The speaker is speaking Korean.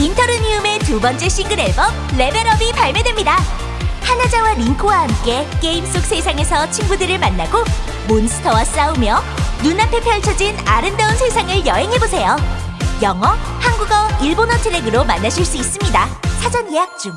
인터르니움의 두 번째 싱글 앨범 Level Up이 발매됩니다. 하나자와 링코와 함께 게임 속 세상에서 친구들을 만나고 몬스터와 싸우며 눈앞에 펼쳐진 아름다운 세상을 여행해보세요. 영어, 한국어, 일본어 트랙으로 만나실 수 있습니다. 사전 예약 중.